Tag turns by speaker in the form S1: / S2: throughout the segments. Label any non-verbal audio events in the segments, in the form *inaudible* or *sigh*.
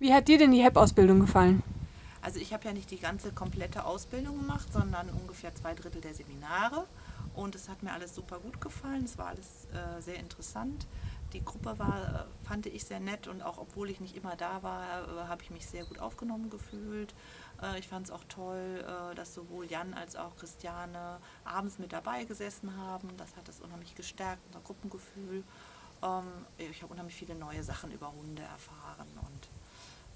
S1: Wie hat dir denn die HEP-Ausbildung gefallen?
S2: Also ich habe ja nicht die ganze komplette Ausbildung gemacht, sondern ungefähr zwei Drittel der Seminare. Und es hat mir alles super gut gefallen. Es war alles äh, sehr interessant. Die Gruppe war, äh, fand ich sehr nett und auch obwohl ich nicht immer da war, äh, habe ich mich sehr gut aufgenommen gefühlt. Äh, ich fand es auch toll, dass sowohl Jan als auch Christiane abends mit dabei gesessen haben. Das hat es unheimlich gestärkt, unser Gruppengefühl. Ähm, ich habe unheimlich viele neue Sachen über Hunde erfahren und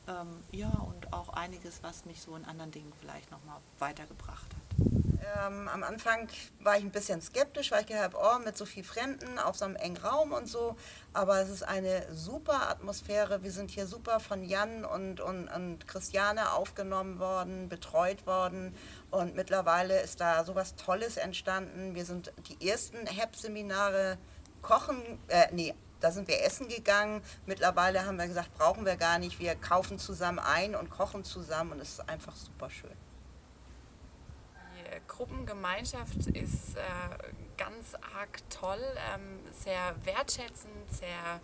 S2: ähm, ja, und auch einiges, was mich so in anderen Dingen vielleicht nochmal weitergebracht hat.
S3: Ähm, am Anfang war ich ein bisschen skeptisch, weil ich gedacht habe, oh, mit so viel Fremden auf so einem engen Raum und so. Aber es ist eine super Atmosphäre. Wir sind hier super von Jan und, und, und Christiane aufgenommen worden, betreut worden. Und mittlerweile ist da sowas Tolles entstanden. Wir sind die ersten HEP-Seminare kochen, äh, nee, da sind wir essen gegangen. Mittlerweile haben wir gesagt, brauchen wir gar nicht. Wir kaufen zusammen ein und kochen zusammen und es ist einfach super schön.
S4: Die Gruppengemeinschaft ist äh, ganz arg toll, ähm, sehr wertschätzend, sehr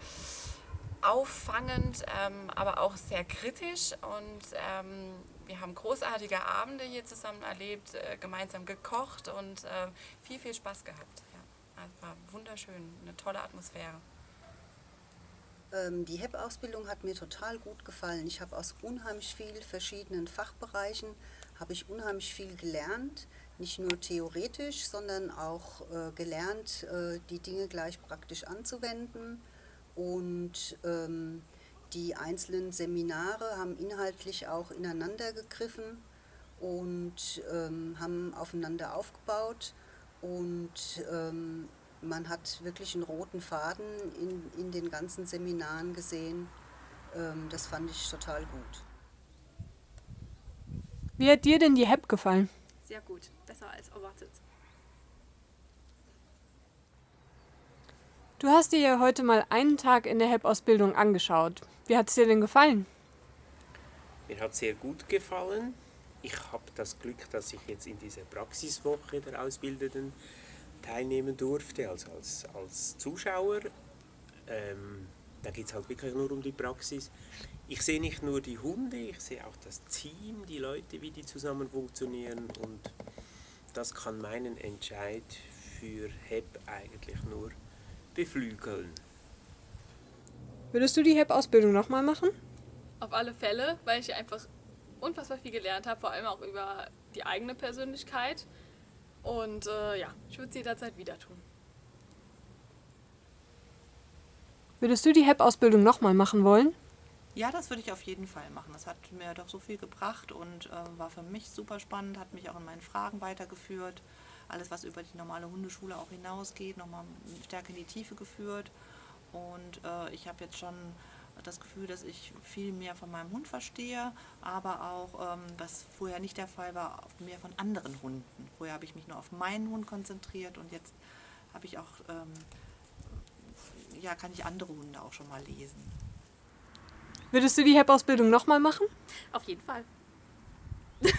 S4: auffangend, ähm, aber auch sehr kritisch und ähm, wir haben großartige Abende hier zusammen erlebt, äh, gemeinsam gekocht und äh, viel, viel Spaß gehabt. Ja, es war wunderschön, eine tolle Atmosphäre.
S5: Ähm, die HEP-Ausbildung hat mir total gut gefallen. Ich habe aus unheimlich vielen verschiedenen Fachbereichen habe ich unheimlich viel gelernt, nicht nur theoretisch, sondern auch äh, gelernt, äh, die Dinge gleich praktisch anzuwenden. Und ähm, die einzelnen Seminare haben inhaltlich auch ineinander gegriffen und ähm, haben aufeinander aufgebaut. Und ähm, man hat wirklich einen roten Faden in, in den ganzen Seminaren gesehen. Ähm, das fand ich total gut.
S1: Wie hat dir denn die HEP gefallen?
S6: Sehr gut, besser als erwartet.
S1: Du hast dir ja heute mal einen Tag in der HEP-Ausbildung angeschaut. Wie hat es dir denn gefallen?
S7: Mir hat sehr gut gefallen. Ich habe das Glück, dass ich jetzt in dieser Praxiswoche der Ausbildenden teilnehmen durfte, also als, als Zuschauer. Ähm, da geht es halt wirklich nur um die Praxis. Ich sehe nicht nur die Hunde, ich sehe auch das Team, die Leute, wie die zusammen funktionieren und das kann meinen Entscheid für HEP eigentlich nur beflügeln.
S1: Würdest du die HEP-Ausbildung nochmal machen?
S6: Auf alle Fälle, weil ich einfach unfassbar viel gelernt habe, vor allem auch über die eigene Persönlichkeit. Und äh, ja, ich würde es jederzeit wieder tun.
S1: Würdest du die HEP-Ausbildung nochmal machen wollen?
S2: Ja, das würde ich auf jeden Fall machen. Das hat mir doch so viel gebracht und äh, war für mich super spannend, hat mich auch in meinen Fragen weitergeführt. Alles, was über die normale Hundeschule auch hinausgeht, nochmal stärker in die Tiefe geführt. Und äh, ich habe jetzt schon das Gefühl, dass ich viel mehr von meinem Hund verstehe, aber auch, ähm, was vorher nicht der Fall war, mehr von anderen Hunden. Vorher habe ich mich nur auf meinen Hund konzentriert und jetzt habe ich auch, ähm, ja, kann ich andere Hunde auch schon mal lesen.
S1: Würdest du die HEP-Ausbildung nochmal machen?
S6: Auf jeden Fall. *laughs*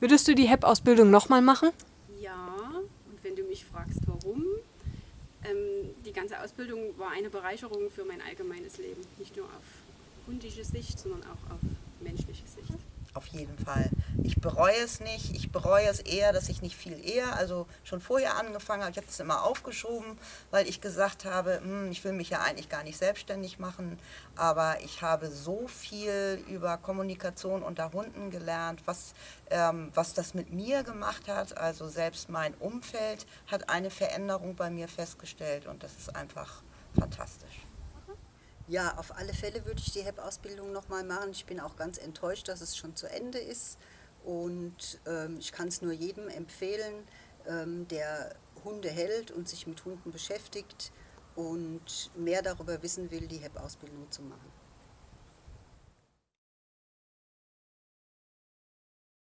S1: Würdest du die HEP-Ausbildung nochmal machen?
S8: Ja, und wenn du mich fragst, warum, ähm, die ganze Ausbildung war eine Bereicherung für mein allgemeines Leben. Nicht nur auf hundische Sicht, sondern auch auf.
S3: Auf jeden Fall. Ich bereue es nicht. Ich bereue es eher, dass ich nicht viel eher, also schon vorher angefangen habe. Ich habe es immer aufgeschoben, weil ich gesagt habe, hm, ich will mich ja eigentlich gar nicht selbstständig machen. Aber ich habe so viel über Kommunikation unter Hunden gelernt, was, ähm, was das mit mir gemacht hat. Also selbst mein Umfeld hat eine Veränderung bei mir festgestellt und das ist einfach fantastisch.
S5: Ja, auf alle Fälle würde ich die HEP-Ausbildung nochmal machen. Ich bin auch ganz enttäuscht, dass es schon zu Ende ist. Und ähm, ich kann es nur jedem empfehlen, ähm, der Hunde hält und sich mit Hunden beschäftigt und mehr darüber wissen will, die HEP-Ausbildung zu machen.